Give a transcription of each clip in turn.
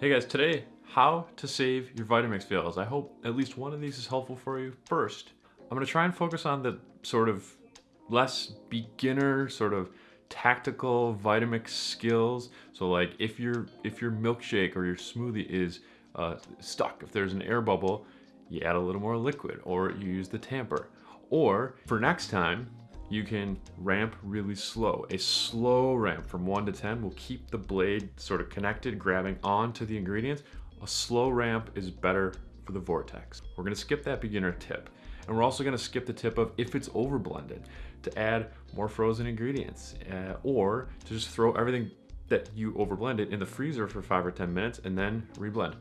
Hey guys, today, how to save your Vitamix fails. I hope at least one of these is helpful for you. First, I'm gonna try and focus on the sort of less beginner, sort of tactical Vitamix skills. So like if your if your milkshake or your smoothie is uh, stuck, if there's an air bubble, you add a little more liquid or you use the tamper. Or for next time, you can ramp really slow. A slow ramp from one to 10 will keep the blade sort of connected, grabbing onto the ingredients. A slow ramp is better for the vortex. We're gonna skip that beginner tip. And we're also gonna skip the tip of if it's over blended to add more frozen ingredients uh, or to just throw everything that you over blended in the freezer for five or 10 minutes and then reblend.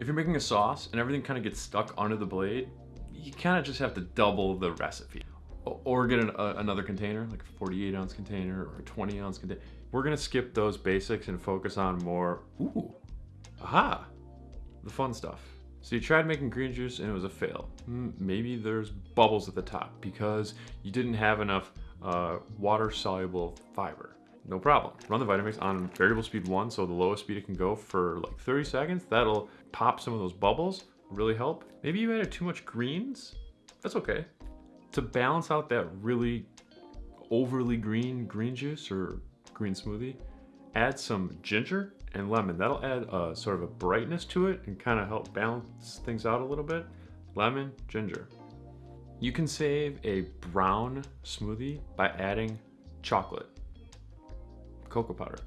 If you're making a sauce and everything kind of gets stuck under the blade, you kind of just have to double the recipe or get an, another container, like a 48 ounce container or a 20 ounce container. We're gonna skip those basics and focus on more, ooh, aha, the fun stuff. So you tried making green juice and it was a fail. Maybe there's bubbles at the top because you didn't have enough uh, water soluble fiber. No problem. Run the Vitamix on variable speed one, so the lowest speed it can go for like 30 seconds. That'll pop some of those bubbles, really help. Maybe you added too much greens. That's okay to balance out that really overly green green juice or green smoothie, add some ginger and lemon. That'll add a, sort of a brightness to it and kind of help balance things out a little bit. Lemon, ginger. You can save a brown smoothie by adding chocolate, cocoa powder.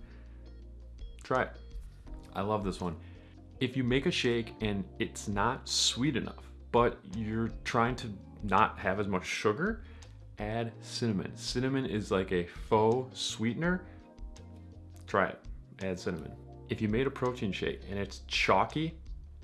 Try it. I love this one. If you make a shake and it's not sweet enough, but you're trying to not have as much sugar, add cinnamon. Cinnamon is like a faux sweetener. Try it, add cinnamon. If you made a protein shake and it's chalky,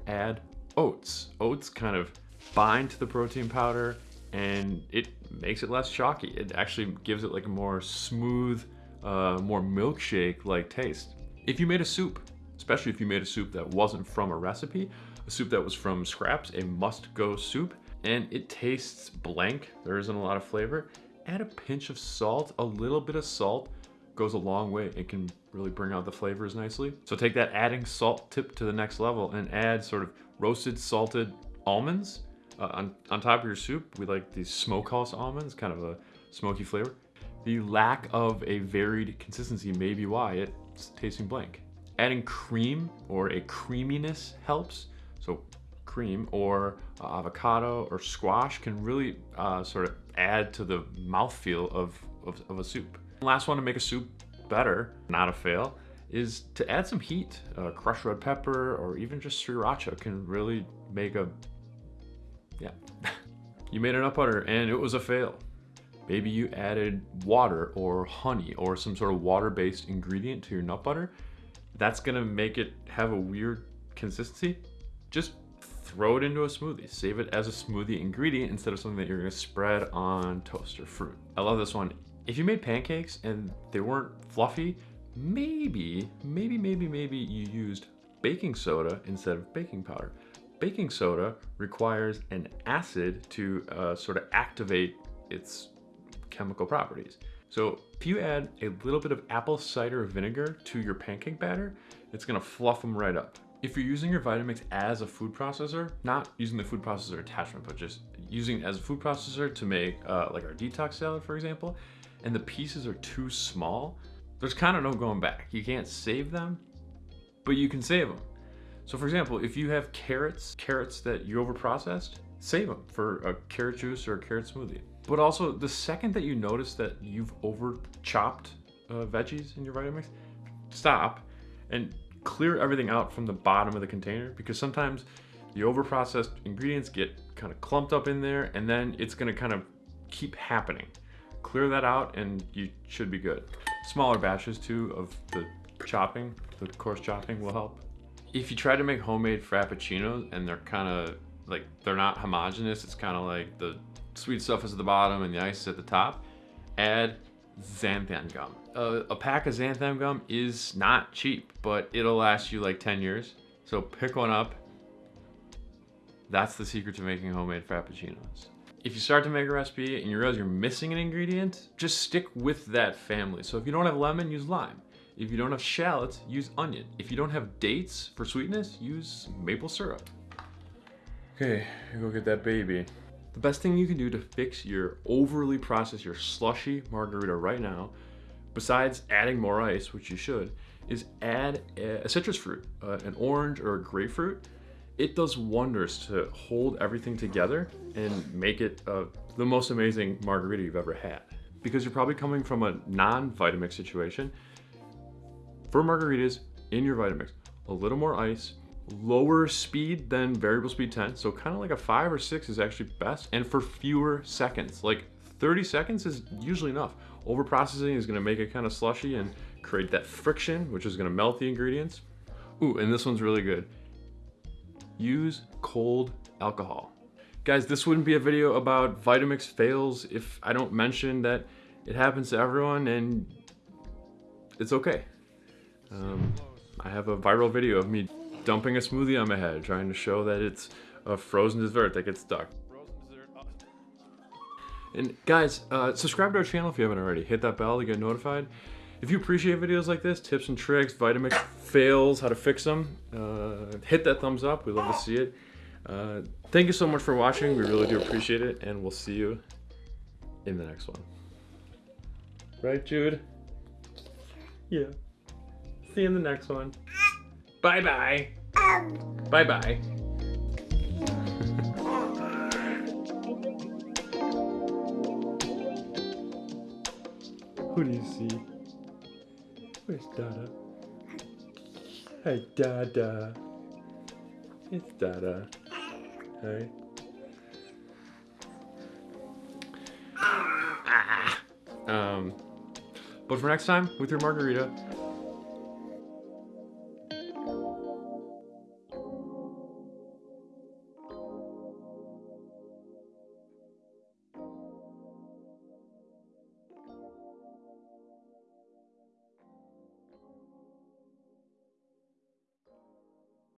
add oats. Oats kind of bind to the protein powder and it makes it less chalky. It actually gives it like a more smooth, uh, more milkshake-like taste. If you made a soup, especially if you made a soup that wasn't from a recipe, a soup that was from scraps, a must-go soup, and it tastes blank. There isn't a lot of flavor. Add a pinch of salt. A little bit of salt goes a long way. It can really bring out the flavors nicely. So take that adding salt tip to the next level and add sort of roasted salted almonds uh, on, on top of your soup. We like these smokehouse almonds, kind of a smoky flavor. The lack of a varied consistency may be why it's tasting blank. Adding cream or a creaminess helps. So cream or uh, avocado or squash can really uh, sort of add to the mouthfeel of, of, of a soup. last one to make a soup better, not a fail, is to add some heat. Uh, crushed red pepper or even just sriracha can really make a, yeah. you made a nut butter and it was a fail. Maybe you added water or honey or some sort of water-based ingredient to your nut butter. That's gonna make it have a weird consistency. Just throw it into a smoothie. Save it as a smoothie ingredient instead of something that you're gonna spread on toast or fruit. I love this one. If you made pancakes and they weren't fluffy, maybe, maybe, maybe, maybe you used baking soda instead of baking powder. Baking soda requires an acid to uh, sort of activate its chemical properties. So if you add a little bit of apple cider vinegar to your pancake batter, it's gonna fluff them right up. If you're using your Vitamix as a food processor, not using the food processor attachment, but just using it as a food processor to make uh, like our detox salad, for example, and the pieces are too small, there's kind of no going back. You can't save them, but you can save them. So for example, if you have carrots, carrots that you overprocessed, save them for a carrot juice or a carrot smoothie. But also the second that you notice that you've over chopped uh, veggies in your Vitamix, stop and clear everything out from the bottom of the container because sometimes the overprocessed ingredients get kind of clumped up in there and then it's gonna kind of keep happening. Clear that out and you should be good. Smaller batches too of the chopping, the coarse chopping will help. If you try to make homemade frappuccinos and they're kind of like, they're not homogenous, it's kind of like the sweet stuff is at the bottom and the ice is at the top, add xanthan gum. Uh, a pack of xanthan gum is not cheap, but it'll last you like 10 years. So pick one up. That's the secret to making homemade frappuccinos. If you start to make a recipe and you realize you're missing an ingredient, just stick with that family. So if you don't have lemon, use lime. If you don't have shallots, use onion. If you don't have dates for sweetness, use maple syrup. Okay, go get that baby. The best thing you can do to fix your overly processed, your slushy margarita right now, besides adding more ice, which you should, is add a citrus fruit, uh, an orange or a grapefruit. It does wonders to hold everything together and make it uh, the most amazing margarita you've ever had. Because you're probably coming from a non-Vitamix situation. For margaritas, in your Vitamix, a little more ice, lower speed than variable speed 10. So kind of like a five or six is actually best and for fewer seconds. Like 30 seconds is usually enough. Over processing is gonna make it kind of slushy and create that friction, which is gonna melt the ingredients. Ooh, and this one's really good. Use cold alcohol. Guys, this wouldn't be a video about Vitamix fails if I don't mention that it happens to everyone and it's okay. Um, I have a viral video of me dumping a smoothie on my head, trying to show that it's a frozen dessert that gets stuck. And guys, uh, subscribe to our channel if you haven't already. Hit that bell to get notified. If you appreciate videos like this, tips and tricks, Vitamix fails, how to fix them, uh, hit that thumbs up. We love to see it. Uh, thank you so much for watching. We really do appreciate it, and we'll see you in the next one. Right, Jude? Yeah. See you in the next one. Bye bye. Bye bye. Who do you see? Where's Dada? Hey, Dada. It's Dada. Hey. Ah. Um, but for next time, with your margarita,